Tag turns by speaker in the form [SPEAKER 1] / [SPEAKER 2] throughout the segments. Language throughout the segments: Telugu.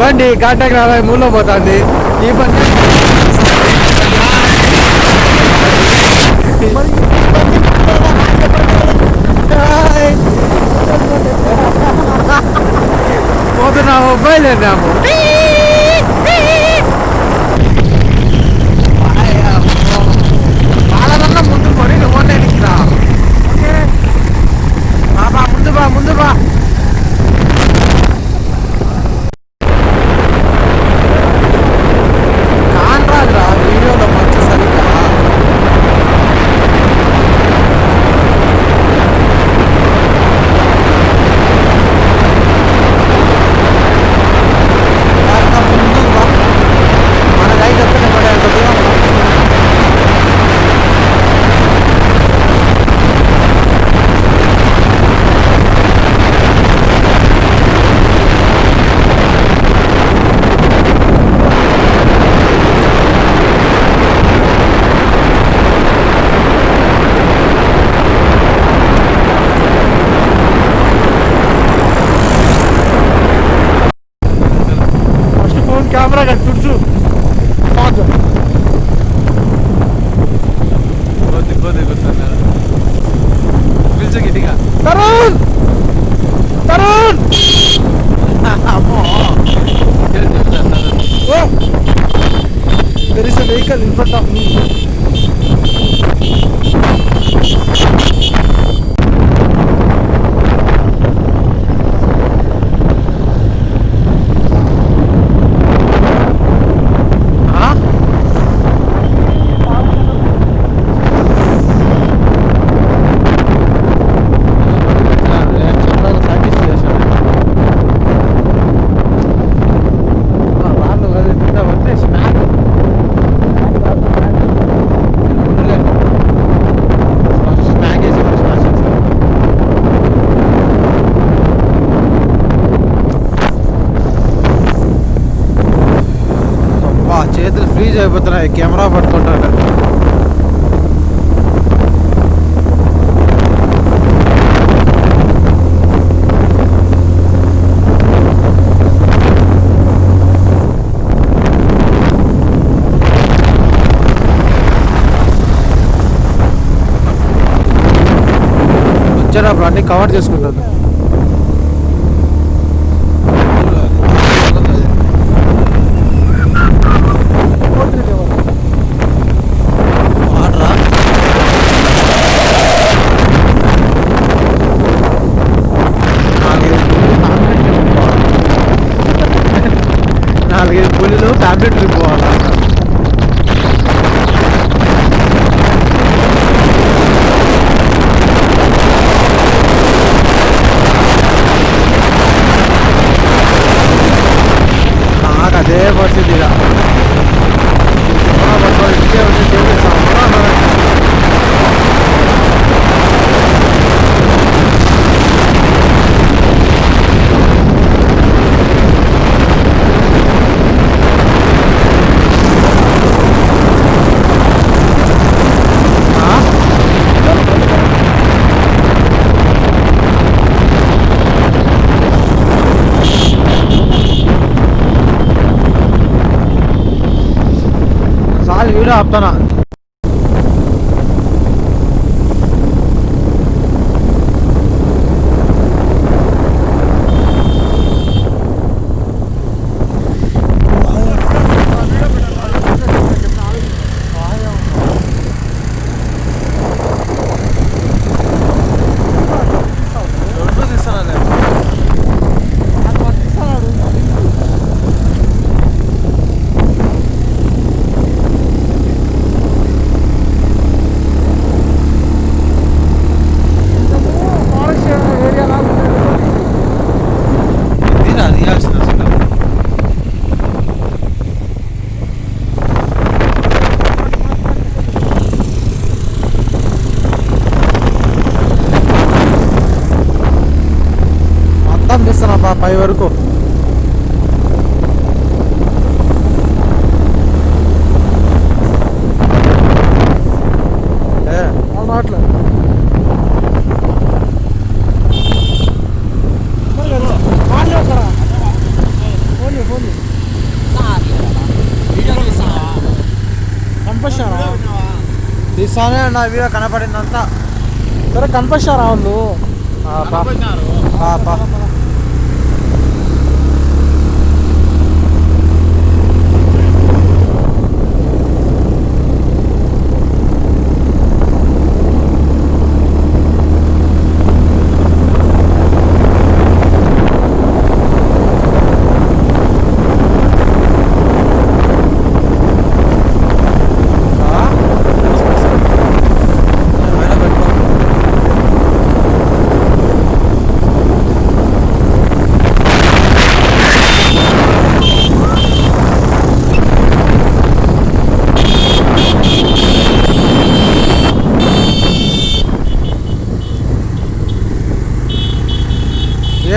[SPEAKER 1] బండి కాంటాక్ట్ రాలే మూలో పోతుంది. ఈ బండి పోతున్నాము బయలుదేరినాము.
[SPEAKER 2] Durdu. Hadi.
[SPEAKER 1] డ్యామేజ్ అయిపోతున్నాయి కెమెరా పట్టుకుంటాడు వచ్చాడు అన్ని కవర్ చేసుకుంటాను. É, você biri Abdan తీసానే నా వీడియో కనపడిందంతా.
[SPEAKER 2] సరే కనిపిస్తారా వాళ్ళు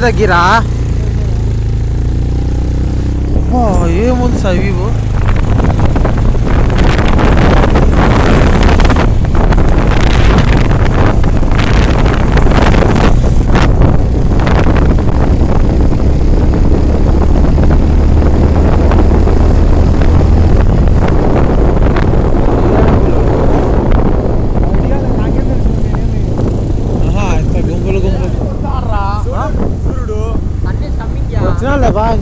[SPEAKER 1] దగ్గరా ఏముంది sir Vivo Sinon, elle va,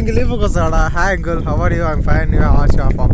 [SPEAKER 1] இங்கே leave கோசோடா hi uncle how are you I'm fine you ash ஆஃபா